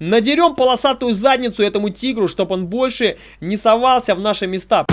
надерем полосатую задницу этому тигру, чтобы он больше не совался в наши места.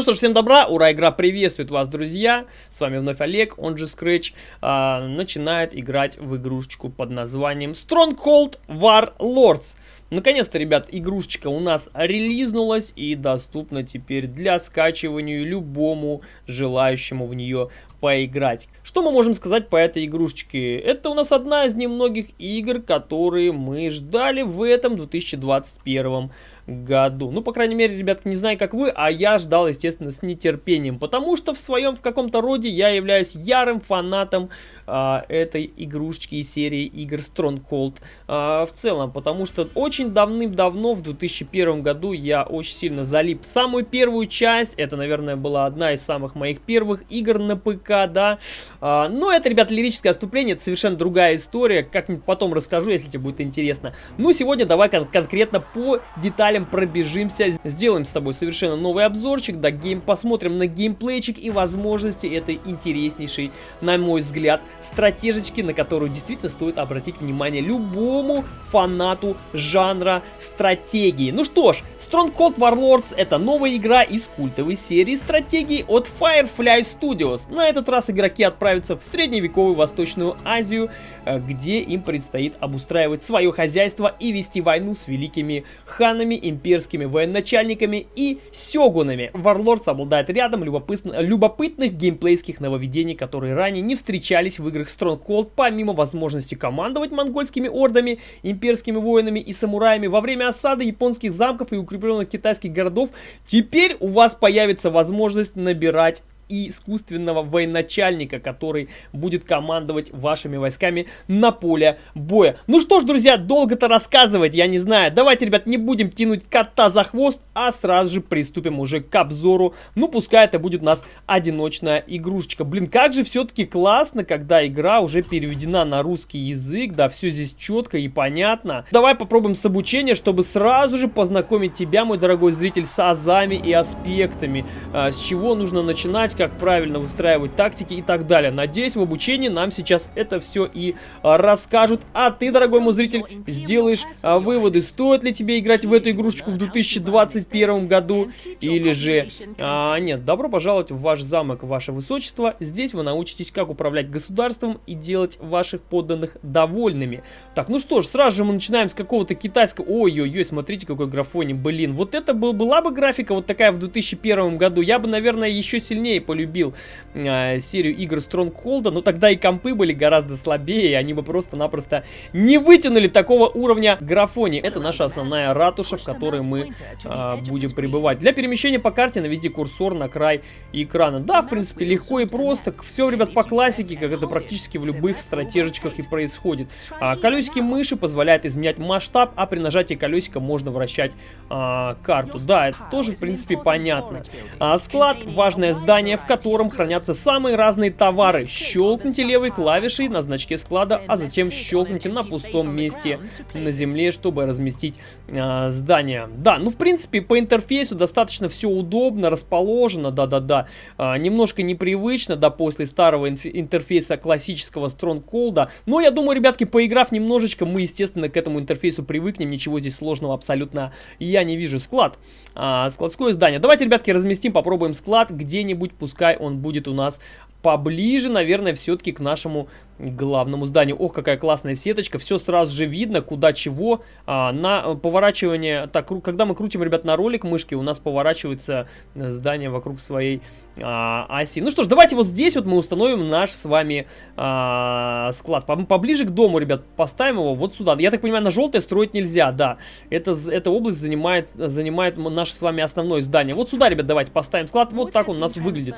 Ну что ж, всем добра, ура, игра приветствует вас, друзья. С вами вновь Олег, он же Scratch, а, начинает играть в игрушечку под названием Stronghold Warlords. Наконец-то, ребят, игрушечка у нас релизнулась и доступна теперь для скачивания любому желающему в нее поиграть. Что мы можем сказать по этой игрушечке? Это у нас одна из немногих игр, которые мы ждали в этом 2021 году. Ну, по крайней мере, ребятки, не знаю, как вы, а я ждал, естественно, с нетерпением, потому что в своем, в каком-то роде я являюсь ярым фанатом а, этой игрушечки и серии игр Stronghold а, в целом, потому что очень давным-давно, в 2001 году, я очень сильно залип самую первую часть, это, наверное, была одна из самых моих первых игр на ПК, да, но это, ребят, лирическое отступление, это совершенно другая история, как-нибудь потом расскажу, если тебе будет интересно. Ну, сегодня давай кон конкретно по деталям пробежимся, сделаем с тобой совершенно новый обзорчик, да, гейм, посмотрим на геймплейчик и возможности этой интереснейшей, на мой взгляд, стратежечки, на которую действительно стоит обратить внимание любому фанату жанра стратегии. Ну что ж, Stronghold Warlords это новая игра из культовой серии стратегий от Firefly Studios. На этот раз игроки отправятся в средневековую Восточную Азию, э, где им предстоит обустраивать свое хозяйство и вести войну с великими ханами имперскими военачальниками и сёгунами. Warlords обладает рядом любопытных геймплейских нововведений, которые ранее не встречались в играх Stronghold, помимо возможности командовать монгольскими ордами, имперскими воинами и самураями во время осады японских замков и укрепленных китайских городов, теперь у вас появится возможность набирать и искусственного военачальника, который будет командовать вашими войсками на поле боя. Ну что ж, друзья, долго-то рассказывать, я не знаю. Давайте, ребят, не будем тянуть кота за хвост, а сразу же приступим уже к обзору. Ну, пускай это будет у нас одиночная игрушечка. Блин, как же все-таки классно, когда игра уже переведена на русский язык, да, все здесь четко и понятно. Давай попробуем с обучения, чтобы сразу же познакомить тебя, мой дорогой зритель, с азами и аспектами. А, с чего нужно начинать, как правильно выстраивать тактики и так далее. Надеюсь, в обучении нам сейчас это все и а, расскажут. А ты, дорогой мой зритель, сделаешь а, выводы, стоит ли тебе играть в эту игрушечку в 2021 году или же... А, нет, добро пожаловать в ваш замок, ваше высочество. Здесь вы научитесь, как управлять государством и делать ваших подданных довольными. Так, ну что ж, сразу же мы начинаем с какого-то китайского... Ой-ой-ой, смотрите, какой графоний, блин. Вот это был, была бы графика вот такая в 2001 году, я бы, наверное, еще сильнее полюбил э, серию игр Stronghold, но тогда и компы были гораздо слабее, и они бы просто-напросто не вытянули такого уровня графони. Это наша основная ратуша, в которой мы э, будем пребывать. Для перемещения по карте наведи курсор на край экрана. Да, в принципе, легко и просто. Все, ребят, по классике, как это практически в любых стратежечках и происходит. А, колесики мыши позволяют изменять масштаб, а при нажатии колесика можно вращать а, карту. Да, это тоже, в принципе, понятно. А, склад, важное здание, в котором хранятся самые разные товары. Щелкните левой клавишей на значке склада, а затем щелкните на пустом месте на земле, чтобы разместить э, здание. Да, ну в принципе по интерфейсу достаточно все удобно, расположено, да-да-да. Э, немножко непривычно, да, после старого интерфейса классического Stronghold. Но я думаю, ребятки, поиграв немножечко, мы, естественно, к этому интерфейсу привыкнем. Ничего здесь сложного абсолютно я не вижу. Склад. А, складское здание. Давайте, ребятки, разместим, попробуем склад где-нибудь, пускай он будет у нас поближе, наверное, все-таки к нашему главному зданию. Ох, какая классная сеточка. Все сразу же видно, куда чего. А, на поворачивание... Так, когда мы крутим, ребят, на ролик мышки, у нас поворачивается здание вокруг своей а, оси. Ну что ж, давайте вот здесь вот мы установим наш с вами а, склад. Поближе к дому, ребят, поставим его вот сюда. Я так понимаю, на желтое строить нельзя, да. Это, эта область занимает, занимает наше с вами основное здание. Вот сюда, ребят, давайте поставим склад. Вот так он у нас выглядит.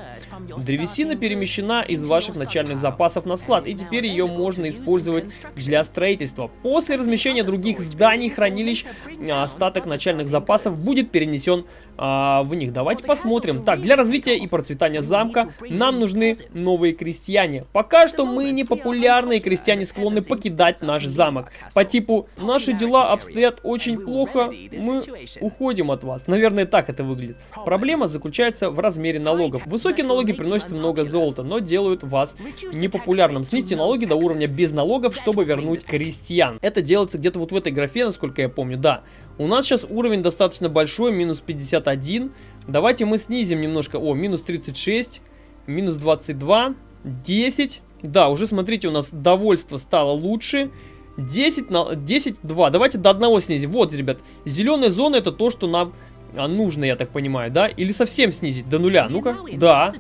Древесина перемещена из ваших начальных запасов на склад, и теперь ее можно использовать для строительства. После размещения других зданий, хранилищ, остаток начальных запасов будет перенесен а, в них. Давайте посмотрим. Так, для развития и процветания замка нам нужны новые крестьяне. Пока что мы не популярны, и крестьяне склонны покидать наш замок. По типу, наши дела обстоят очень плохо, мы уходим от вас. Наверное, так это выглядит. Проблема заключается в размере налогов. Высокие налоги приносят много золота, но делают вас непопулярным. Снизьте налоги до уровня без налогов, чтобы вернуть крестьян. Это делается где-то вот в этой графе, насколько я помню, да. У нас сейчас уровень достаточно большой, минус 51. Давайте мы снизим немножко. О, минус 36, минус 22, 10. Да, уже смотрите, у нас довольство стало лучше. 10 на 10, 2. Давайте до одного снизим. Вот, ребят, зеленая зона это то, что нам а, нужно, я так понимаю, да? Или совсем снизить до нуля? Ну-ка, да.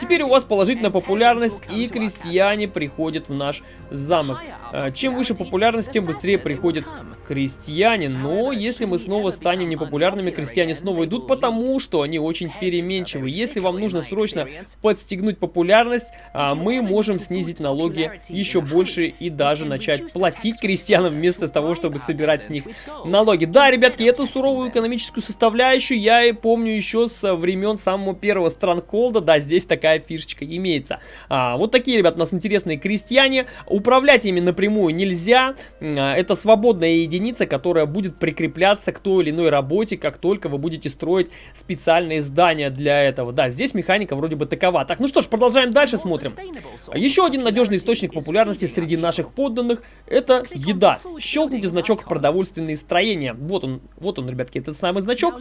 Теперь у вас положительная популярность, и крестьяне приходят в наш замок. А, чем выше популярность, тем быстрее приходят крестьяне. Но если мы снова станем непопулярными, крестьяне снова идут, потому что они очень переменчивы. Если вам нужно срочно подстегнуть популярность, а, мы можем снизить налоги еще больше и даже начать платить крестьянам вместо того, чтобы собирать с них налоги. Да, ребятки, эту суровую экономическую составляющую я и помню еще с времен самого первого Странколда. Да, здесь такая фишечка имеется. А, вот такие, ребят, у нас интересные крестьяне. Управлять ими напрямую нельзя. А, это свободная единица, которая будет прикрепляться к той или иной работе, как только вы будете строить специальные здания для этого. Да, здесь механика вроде бы такова. Так, ну что ж, продолжаем дальше, смотрим. Еще один надежный источник популярности среди наших подданных – это еда. Щелкните значок продовольственные строения. Вот он, вот он, ребятки, этот самый значок.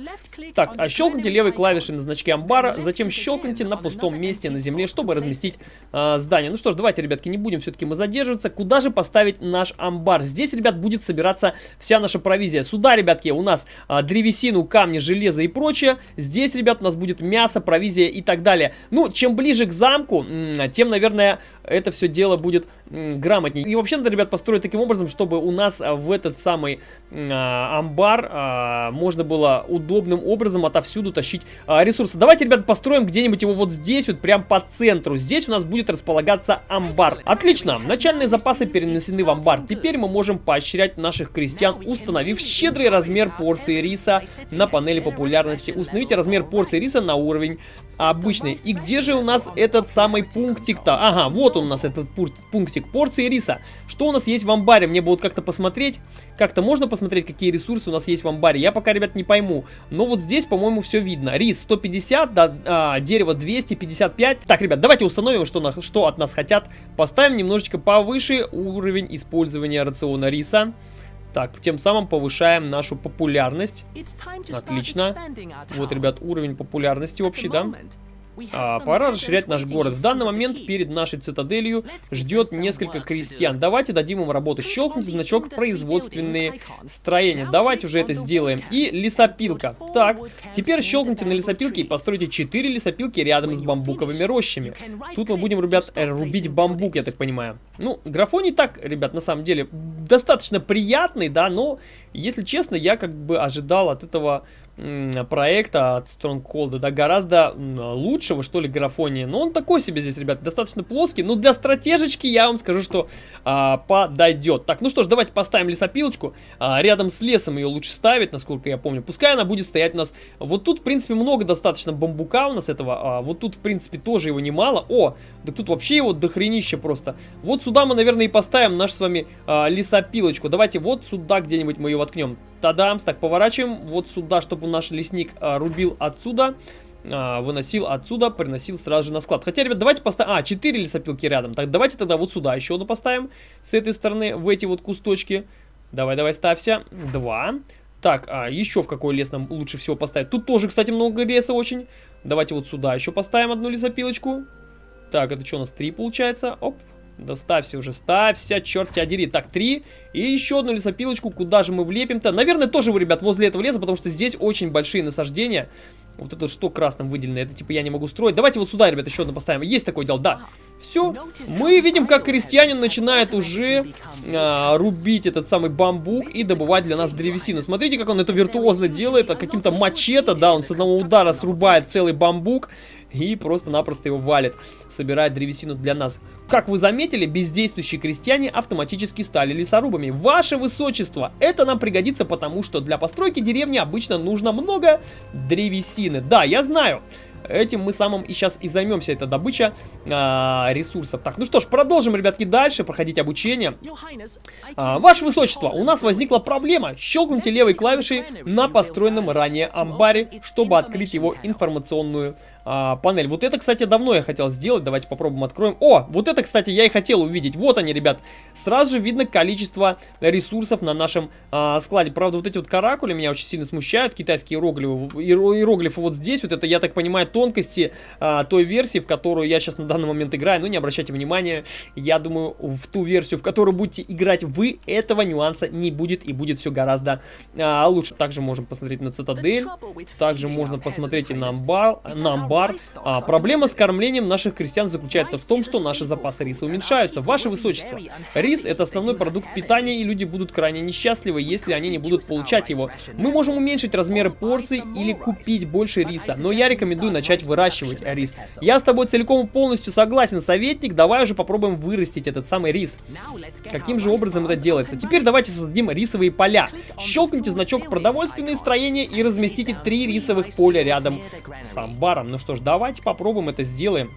Так, а щелкните левой клавишей на значке амбара, затем щелкните на пустом месте на земле, чтобы разместить э, здание. Ну что ж, давайте, ребятки, не будем все-таки мы задерживаться. Куда же поставить наш амбар? Здесь, ребят, будет собираться вся наша провизия. Сюда, ребятки, у нас а, древесину, камни, железо и прочее. Здесь, ребят, у нас будет мясо, провизия и так далее. Ну, чем ближе к замку, тем, наверное, это все дело будет грамотнее. И вообще надо, ребят, построить таким образом, чтобы у нас а, в этот самый а, амбар а, можно было удобным образом отовсюду тащить а, ресурсы. Давайте, ребят, построим где-нибудь его вот здесь, вот прям по центру. Здесь у нас будет располагаться амбар. Отлично, начальные запасы перенесены в амбар. Теперь мы можем поощрять наших крестьян, установив щедрый размер порции риса на панели популярности. Установите размер порции риса на уровень обычный. И где же у нас этот самый пунктик-то? Ага, вот он у нас этот пунктик порции риса. Что у нас есть в амбаре? Мне будут как-то посмотреть. Как-то можно посмотреть, какие ресурсы у нас есть в амбаре? Я пока, ребят, не пойму. Но вот здесь, по-моему, все видно. Рис 150, да, а, дерево 255. Так, ребят, давайте установим, что, на, что от нас хотят. Поставим немножечко повыше уровень использования рациона риса. Так, тем самым повышаем нашу популярность. Отлично. Вот, ребят, уровень популярности общий, да? А, пора расширять наш город. В данный момент перед нашей цитаделью ждет несколько крестьян. Давайте дадим им работу. Щелкните значок производственные строения. Давайте уже это сделаем. И лесопилка. Так, теперь щелкните на лесопилке и постройте 4 лесопилки рядом с бамбуковыми рощами. Тут мы будем, ребят, рубить бамбук, я так понимаю. Ну, графоний так, ребят, на самом деле, достаточно приятный, да, но, если честно, я как бы ожидал от этого проекта от Stronghold, да, гораздо лучшего, что ли, графония. Но он такой себе здесь, ребят, достаточно плоский. Но для стратежечки я вам скажу, что а, подойдет. Так, ну что ж, давайте поставим лесопилочку. А, рядом с лесом ее лучше ставить, насколько я помню. Пускай она будет стоять у нас... Вот тут, в принципе, много достаточно бамбука у нас этого. А, вот тут, в принципе, тоже его немало. О, да тут вообще его дохренище просто. Вот сюда мы, наверное, и поставим наш с вами а, лесопилочку. Давайте вот сюда где-нибудь мы ее воткнем. Тадамс, так, поворачиваем вот сюда, чтобы наш лесник а, рубил отсюда а, выносил отсюда, приносил сразу же на склад. Хотя, ребят, давайте поставим... А, 4 лесопилки рядом. Так, давайте тогда вот сюда еще одну поставим. С этой стороны, в эти вот кусточки. Давай, давай, ставься. Два. Так, а еще в какой лес нам лучше всего поставить? Тут тоже, кстати, много леса очень. Давайте вот сюда еще поставим одну лесопилочку. Так, это что у нас? Три получается. Оп. Да ставься уже, ставься, черт тебя дери. Так, три. И еще одну лесопилочку. Куда же мы влепим-то? Наверное, тоже вы, ребят, возле этого леса, потому что здесь очень большие насаждения. Вот это что красным выделено? Это типа я не могу строить. Давайте вот сюда, ребят, еще одну поставим. Есть такое дело, да. Все. Мы видим, как крестьянин начинает уже а, рубить этот самый бамбук и добывать для нас древесину. Смотрите, как он это виртуозно делает. А каким-то мачете, да, он с одного удара срубает целый бамбук. И просто-напросто его валит, собирает древесину для нас. Как вы заметили, бездействующие крестьяне автоматически стали лесорубами. Ваше высочество, это нам пригодится, потому что для постройки деревни обычно нужно много древесины. Да, я знаю. Этим мы самым и сейчас и займемся, это добыча а, ресурсов. Так, ну что ж, продолжим, ребятки, дальше проходить обучение. А, Ваше Высочество, у нас возникла проблема. Щелкните левой клавишей на построенном ранее амбаре, чтобы открыть его информационную а, панель. Вот это, кстати, давно я хотел сделать. Давайте попробуем откроем. О, вот это, кстати, я и хотел увидеть. Вот они, ребят. Сразу же видно количество ресурсов на нашем а, складе. Правда, вот эти вот каракули меня очень сильно смущают. Китайские иероглифы, иероглифы вот здесь. Вот это, я так понимаю, тонкости а, той версии, в которую я сейчас на данный момент играю. Но не обращайте внимания. Я думаю, в ту версию, в которую будете играть вы, этого нюанса не будет. И будет все гораздо а, лучше. Также можем посмотреть на цитадель. Также можно посмотреть и на амбар. На амбар бар. А, проблема с кормлением наших крестьян заключается в том, что наши запасы риса уменьшаются. Ваше Высочество, рис это основной продукт питания, и люди будут крайне несчастливы, если они не будут получать его. Мы можем уменьшить размеры порций или купить больше риса, но я рекомендую начать выращивать рис. Я с тобой целиком и полностью согласен, советник, давай уже попробуем вырастить этот самый рис. Каким же образом это делается? Теперь давайте создадим рисовые поля. Щелкните значок продовольственные строения и разместите три рисовых поля рядом с амбаром. Ну что ж, давайте попробуем это сделаем.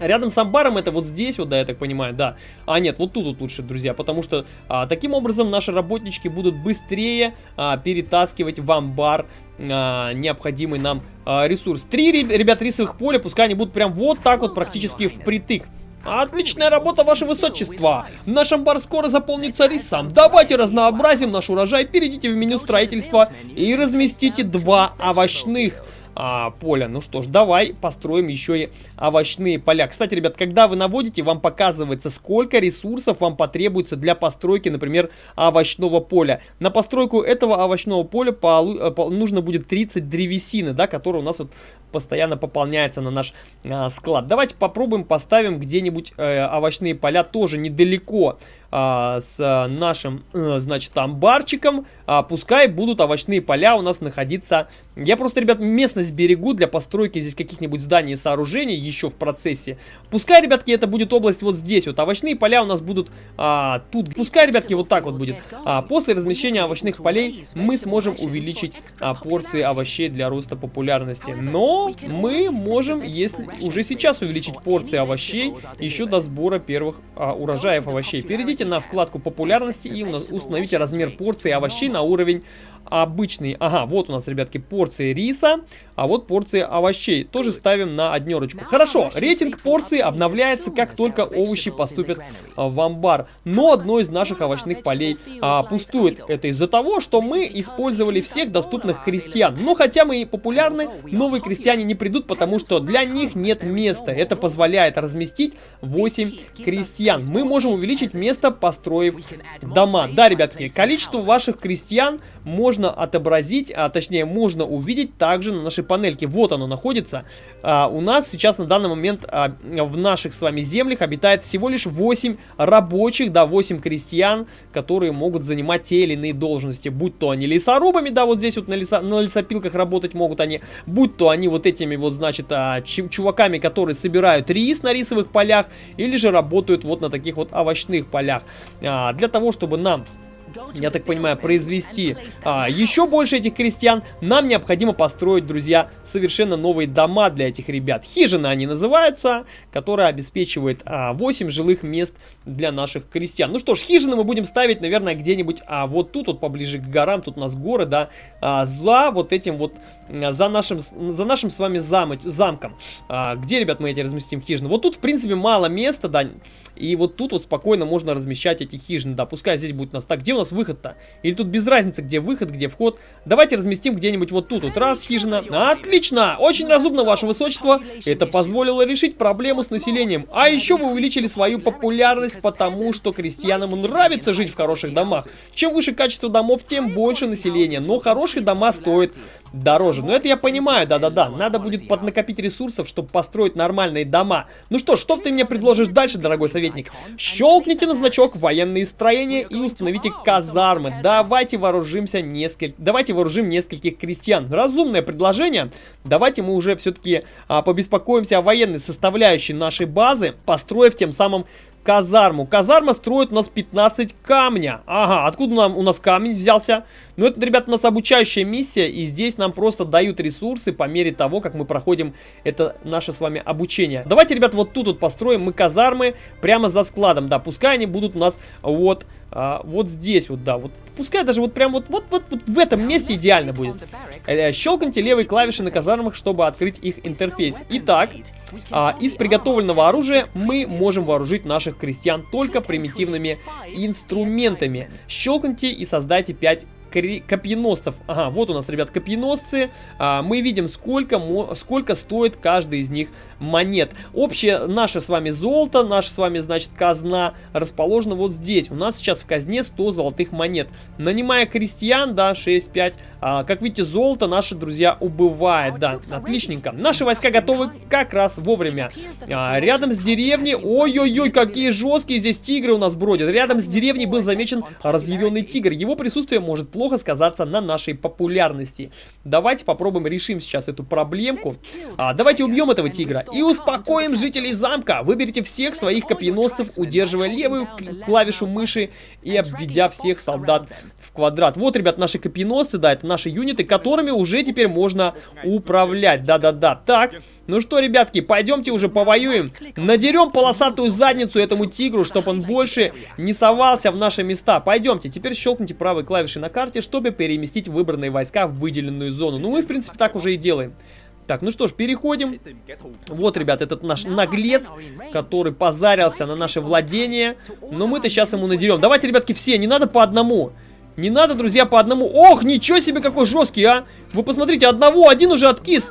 Рядом с амбаром это вот здесь, вот, да, я так понимаю, да. А нет, вот тут вот лучше, друзья, потому что а, таким образом наши работнички будут быстрее а, перетаскивать в амбар а, необходимый нам а, ресурс. Три, ребят, рисовых поля, пускай они будут прям вот так вот практически впритык. Отличная работа, ваше высочество! Наш амбар скоро заполнится рисом. Давайте разнообразим наш урожай, перейдите в меню строительства и разместите два овощных а, поля. Ну что ж, давай построим еще и овощные поля. Кстати, ребят, когда вы наводите, вам показывается, сколько ресурсов вам потребуется для постройки, например, овощного поля. На постройку этого овощного поля полу э, нужно будет 30 древесины, да, которая у нас вот постоянно пополняется на наш а, склад. Давайте попробуем поставим где-нибудь э, овощные поля тоже недалеко а, с нашим, э, значит, амбарчиком. А, пускай будут овощные поля у нас находиться. Я просто, ребят, местность берегу для постройки здесь каких-нибудь зданий и сооружений еще в процессе. Пускай, ребятки, это будет область вот здесь. Вот овощные поля у нас будут а, тут. Пускай, ребятки, вот так вот будет. А, после размещения овощных полей мы сможем увеличить а, порции овощей для роста популярности. Но мы можем, если уже сейчас увеличить порции овощей еще до сбора первых а, урожаев овощей. Перейдите на вкладку популярности и установите размер порции овощей на уровень обычный. Ага, вот у нас, ребятки, порции риса, а вот порции овощей. Тоже ставим на однерочку. Хорошо, рейтинг порции обновляется, как только овощи поступят а, в амбар. Но одно из наших овощных полей а, пустует. Это из-за того, что мы использовали всех доступных крестьян. Но хотя мы и популярны, новые крестьяне не придут, потому что для них нет места. Это позволяет разместить 8 крестьян. Мы можем увеличить место, построив дома. Да, ребятки, количество ваших крестьян можно отобразить, а точнее можно увидеть также на нашей панельке. Вот оно находится. А, у нас сейчас на данный момент а, в наших с вами землях обитает всего лишь 8 рабочих, да, 8 крестьян, которые могут занимать те или иные должности. Будь то они лесорубами, да, вот здесь вот на, лесо, на лесопилках работать могут они, будь то они вот этими вот, значит, а, чуваками, которые собирают рис на рисовых полях, или же работают вот на таких вот овощных полях. А, для того, чтобы нам я так понимаю, произвести а, еще больше этих крестьян, нам необходимо построить, друзья, совершенно новые дома для этих ребят. Хижины они называются, которая обеспечивает а, 8 жилых мест для наших крестьян. Ну что ж, хижины мы будем ставить, наверное, где-нибудь а, вот тут, вот поближе к горам, тут у нас горы, да, а, за вот этим вот, а, за нашим, за нашим с вами зам, замком. А, где, ребят, мы эти разместим хижины? Вот тут, в принципе, мало места, да, и вот тут вот спокойно можно размещать эти хижины, да, пускай здесь будет у нас так. Где у нас нас выход-то? Или тут без разницы, где выход, где вход? Давайте разместим где-нибудь вот тут. Вот раз, хижина. Отлично! Очень разумно, ваше высочество. Это позволило решить проблему с населением. А еще вы увеличили свою популярность, потому что крестьянам нравится жить в хороших домах. Чем выше качество домов, тем больше населения. Но хорошие дома стоят дороже. Но это я понимаю, да-да-да. Надо будет поднакопить ресурсов, чтобы построить нормальные дома. Ну что, что ты мне предложишь дальше, дорогой советник? Щелкните на значок военные строения и установите казармы. Давайте вооружимся несколько... Давайте вооружим нескольких крестьян. Разумное предложение. Давайте мы уже все-таки а, побеспокоимся о военной составляющей нашей базы, построив тем самым казарму. Казарма строит у нас 15 камня. Ага, откуда нам, у нас камень взялся? Ну, это, ребят, у нас обучающая миссия, и здесь нам просто дают ресурсы по мере того, как мы проходим это наше с вами обучение. Давайте, ребят, вот тут вот построим мы казармы прямо за складом. Да, пускай они будут у нас вот, а, вот здесь вот, да, вот. Пускай даже вот прям вот, вот, вот, вот в этом месте идеально будет. Э, щелкните левой клавиши на казармах, чтобы открыть их интерфейс. Итак, а, из приготовленного оружия мы можем вооружить наших крестьян только примитивными инструментами. Щелкните и создайте 5 копьеносцев. Ага, вот у нас, ребят, копьеносцы. А, мы видим, сколько, сколько стоит каждый из них монет. Общее наше с вами золото, наша с вами, значит, казна расположена вот здесь. У нас сейчас в казне 100 золотых монет. Нанимая крестьян, да, 6-5. А, как видите, золото наши друзья убывает, да, отличненько. Наши войска готовы как раз вовремя. А, рядом с деревней, ой-ой-ой, какие жесткие здесь тигры у нас бродят. Рядом с деревней был замечен разъяренный тигр. Его присутствие может плохо сказаться на нашей популярности. Давайте попробуем решим сейчас эту проблемку. А, давайте убьем этого тигра и успокоим жителей замка. Выберите всех своих копьеносцев, удерживая левую клавишу мыши и обведя всех солдат квадрат. Вот, ребят, наши копьеносцы, да, это наши юниты, которыми уже теперь можно управлять. Да-да-да. Так, ну что, ребятки, пойдемте уже повоюем. Надерем полосатую задницу этому тигру, чтобы он больше не совался в наши места. Пойдемте, теперь щелкните правой клавишей на карте, чтобы переместить выбранные войска в выделенную зону. Ну, мы, в принципе, так уже и делаем. Так, ну что ж, переходим. Вот, ребят, этот наш наглец, который позарился на наше владение. Но мы-то сейчас ему надерем. Давайте, ребятки, все, не надо по одному. Не надо, друзья, по одному. Ох, ничего себе, какой жесткий, а! Вы посмотрите, одного, один уже откис.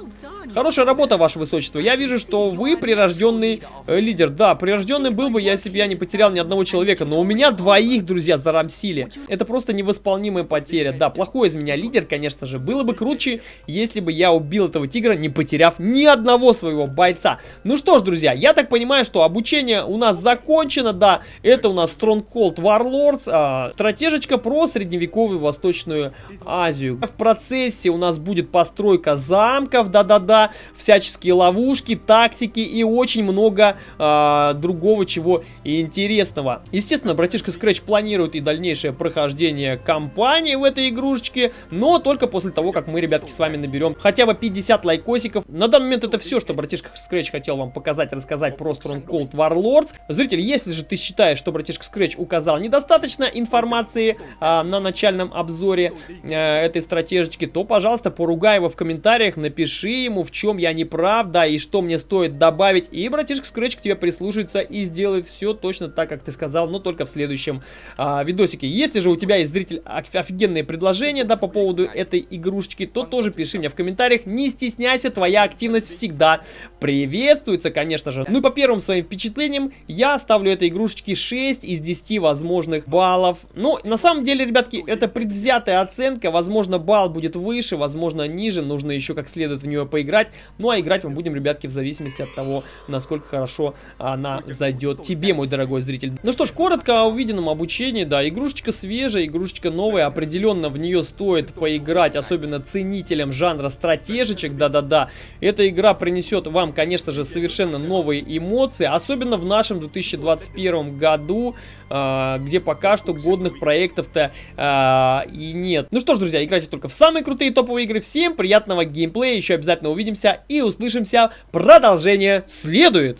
Хорошая работа, ваше высочество. Я вижу, что вы прирожденный э, лидер. Да, прирожденный был бы, если бы я не потерял ни одного человека. Но у меня двоих, друзья, зарамсили. Это просто невосполнимая потеря. Да, плохой из меня лидер, конечно же. Было бы круче, если бы я убил этого тигра, не потеряв ни одного своего бойца. Ну что ж, друзья, я так понимаю, что обучение у нас закончено. Да, это у нас Stronghold Warlords. А, стратежечка про средневековую Восточную Азию. В процессе у нас будет постройка замков. Да-да-да всяческие ловушки, тактики и очень много э, другого чего интересного. Естественно, братишка Scratch планирует и дальнейшее прохождение кампании в этой игрушечке, но только после того, как мы, ребятки, с вами наберем хотя бы 50 лайкосиков. На данный момент это все, что братишка Scratch хотел вам показать, рассказать про Stronghold Warlords. Зритель, если же ты считаешь, что братишка Scratch указал недостаточно информации а, на начальном обзоре а, этой стратежечки, то, пожалуйста, поругай его в комментариях, напиши ему, в чем я не прав, да, и что мне стоит добавить. И братишка Scratch к тебе прислушается и сделает все точно так, как ты сказал, но только в следующем а, видосике. Если же у тебя есть, зритель, офигенные предложения, да, по поводу этой игрушечки, то тоже пиши мне в комментариях. Не стесняйся, твоя активность всегда приветствуется, конечно же. Ну и по первым своим впечатлениям, я ставлю этой игрушечке 6 из 10 возможных баллов. Ну, на самом деле, ребятки, это предвзятая оценка. Возможно, балл будет выше, возможно, ниже. Нужно еще как следует в нее поиграть играть. Ну а играть мы будем, ребятки, в зависимости от того, насколько хорошо она зайдет тебе, мой дорогой зритель. Ну что ж, коротко о увиденном обучении. Да, игрушечка свежая, игрушечка новая. Определенно в нее стоит поиграть, особенно ценителям жанра стратежечек. Да-да-да. Эта игра принесет вам, конечно же, совершенно новые эмоции. Особенно в нашем 2021 году, э, где пока что годных проектов-то э, и нет. Ну что ж, друзья, играйте только в самые крутые топовые игры. Всем приятного геймплея. Еще обязательно увидимся и услышимся. Продолжение следует.